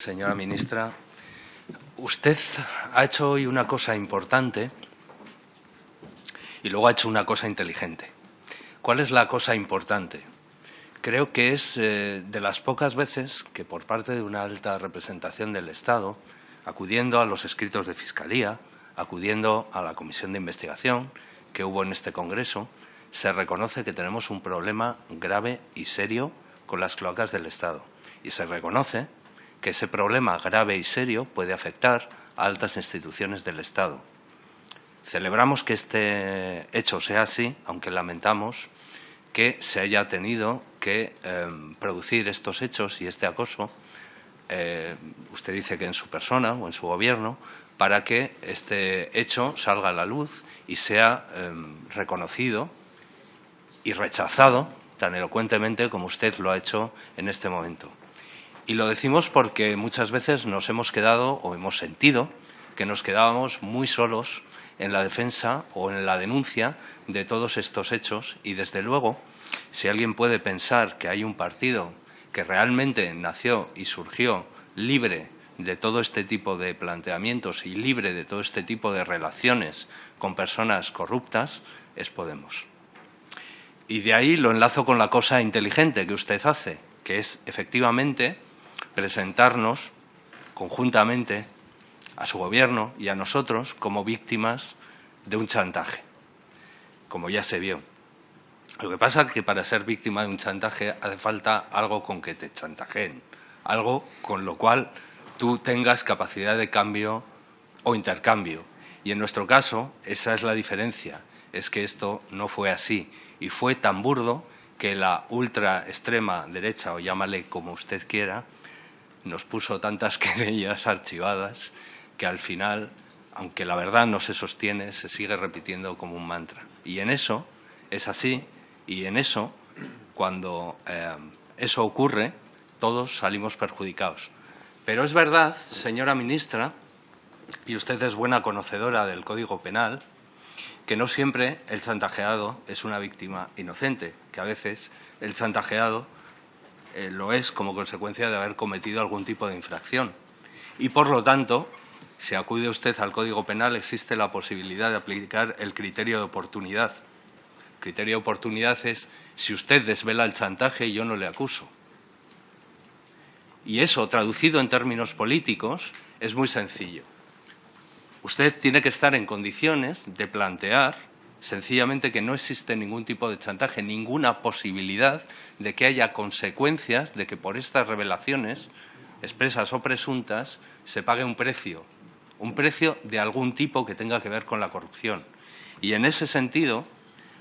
Señora ministra, usted ha hecho hoy una cosa importante y luego ha hecho una cosa inteligente. ¿Cuál es la cosa importante? Creo que es eh, de las pocas veces que por parte de una alta representación del Estado, acudiendo a los escritos de Fiscalía, acudiendo a la comisión de investigación que hubo en este Congreso, se reconoce que tenemos un problema grave y serio con las cloacas del Estado. Y se reconoce que ese problema grave y serio puede afectar a altas instituciones del Estado. Celebramos que este hecho sea así, aunque lamentamos que se haya tenido que em, producir estos hechos y este acoso, eh, usted dice que en su persona o en su gobierno, para que este hecho salga a la luz y sea em, reconocido y rechazado tan elocuentemente como usted lo ha hecho en este momento. Y lo decimos porque muchas veces nos hemos quedado o hemos sentido que nos quedábamos muy solos en la defensa o en la denuncia de todos estos hechos y, desde luego, si alguien puede pensar que hay un partido que realmente nació y surgió libre de todo este tipo de planteamientos y libre de todo este tipo de relaciones con personas corruptas, es Podemos. Y de ahí lo enlazo con la cosa inteligente que usted hace, que es efectivamente presentarnos conjuntamente a su gobierno y a nosotros como víctimas de un chantaje, como ya se vio. Lo que pasa es que para ser víctima de un chantaje hace falta algo con que te chantajeen, algo con lo cual tú tengas capacidad de cambio o intercambio. Y en nuestro caso, esa es la diferencia, es que esto no fue así y fue tan burdo que la ultra extrema derecha, o llámale como usted quiera, nos puso tantas querellas archivadas que al final, aunque la verdad no se sostiene, se sigue repitiendo como un mantra. Y en eso es así, y en eso, cuando eh, eso ocurre, todos salimos perjudicados. Pero es verdad, señora ministra, y usted es buena conocedora del Código Penal, que no siempre el chantajeado es una víctima inocente, que a veces el chantajeado eh, lo es como consecuencia de haber cometido algún tipo de infracción. Y, por lo tanto, si acude usted al Código Penal, existe la posibilidad de aplicar el criterio de oportunidad. El criterio de oportunidad es si usted desvela el chantaje, yo no le acuso. Y eso, traducido en términos políticos, es muy sencillo. Usted tiene que estar en condiciones de plantear sencillamente que no existe ningún tipo de chantaje, ninguna posibilidad de que haya consecuencias de que por estas revelaciones, expresas o presuntas, se pague un precio, un precio de algún tipo que tenga que ver con la corrupción. Y en ese sentido,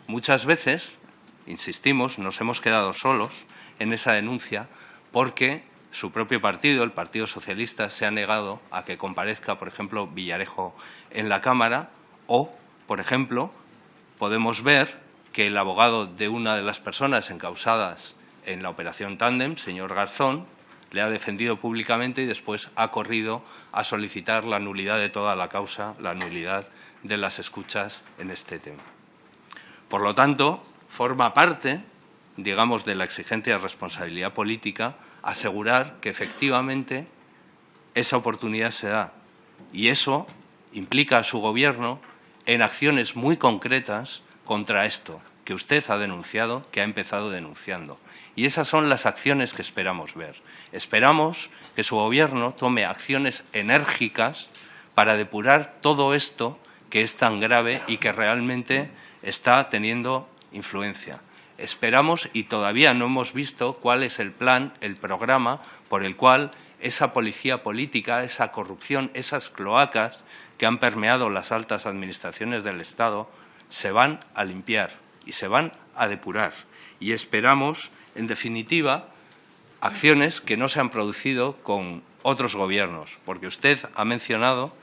muchas veces, insistimos, nos hemos quedado solos en esa denuncia porque su propio partido, el Partido Socialista, se ha negado a que comparezca, por ejemplo, Villarejo en la Cámara o, por ejemplo, podemos ver que el abogado de una de las personas encausadas en la operación Tandem, señor Garzón, le ha defendido públicamente y después ha corrido a solicitar la nulidad de toda la causa, la nulidad de las escuchas en este tema. Por lo tanto, forma parte, digamos, de la exigente responsabilidad política asegurar que efectivamente esa oportunidad se da. Y eso implica a su Gobierno en acciones muy concretas contra esto que usted ha denunciado, que ha empezado denunciando. Y esas son las acciones que esperamos ver. Esperamos que su Gobierno tome acciones enérgicas para depurar todo esto que es tan grave y que realmente está teniendo influencia. Esperamos y todavía no hemos visto cuál es el plan, el programa por el cual esa policía política, esa corrupción, esas cloacas que han permeado las altas administraciones del Estado, se van a limpiar y se van a depurar. Y esperamos, en definitiva, acciones que no se han producido con otros gobiernos, porque usted ha mencionado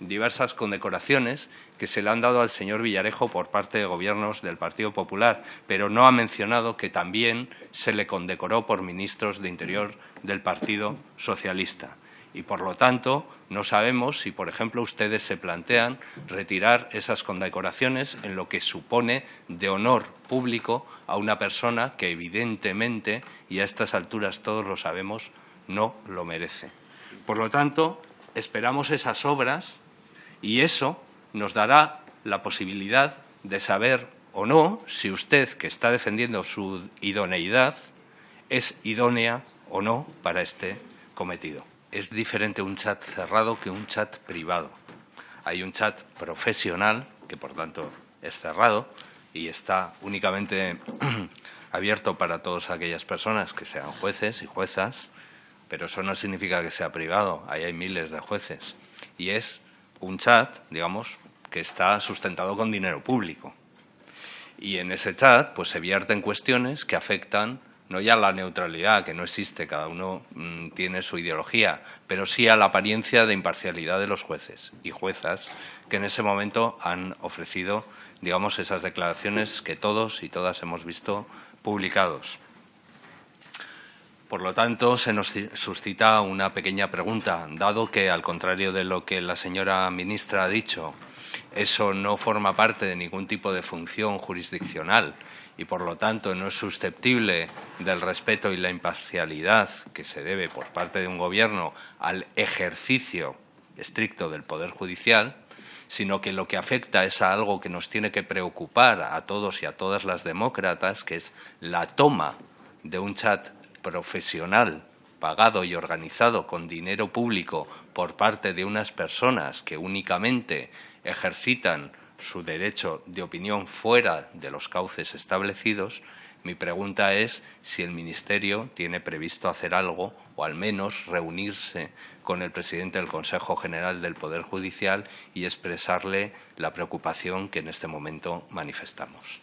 diversas condecoraciones que se le han dado al señor Villarejo por parte de gobiernos del Partido Popular, pero no ha mencionado que también se le condecoró por ministros de Interior del Partido Socialista. Y, por lo tanto, no sabemos si, por ejemplo, ustedes se plantean retirar esas condecoraciones en lo que supone de honor público a una persona que, evidentemente, y a estas alturas todos lo sabemos, no lo merece. Por lo tanto, esperamos esas obras y eso nos dará la posibilidad de saber o no si usted, que está defendiendo su idoneidad, es idónea o no para este cometido. Es diferente un chat cerrado que un chat privado. Hay un chat profesional, que por tanto es cerrado y está únicamente abierto para todas aquellas personas que sean jueces y juezas, pero eso no significa que sea privado, ahí hay miles de jueces. Y es un chat, digamos, que está sustentado con dinero público. Y en ese chat pues se vierten cuestiones que afectan no ya a la neutralidad, que no existe, cada uno mm, tiene su ideología, pero sí a la apariencia de imparcialidad de los jueces y juezas que en ese momento han ofrecido, digamos, esas declaraciones que todos y todas hemos visto publicados. Por lo tanto, se nos suscita una pequeña pregunta, dado que, al contrario de lo que la señora ministra ha dicho, eso no forma parte de ningún tipo de función jurisdiccional y, por lo tanto, no es susceptible del respeto y la imparcialidad que se debe por parte de un Gobierno al ejercicio estricto del Poder Judicial, sino que lo que afecta es a algo que nos tiene que preocupar a todos y a todas las demócratas, que es la toma de un chat profesional pagado y organizado con dinero público por parte de unas personas que únicamente ejercitan su derecho de opinión fuera de los cauces establecidos, mi pregunta es si el Ministerio tiene previsto hacer algo o al menos reunirse con el presidente del Consejo General del Poder Judicial y expresarle la preocupación que en este momento manifestamos.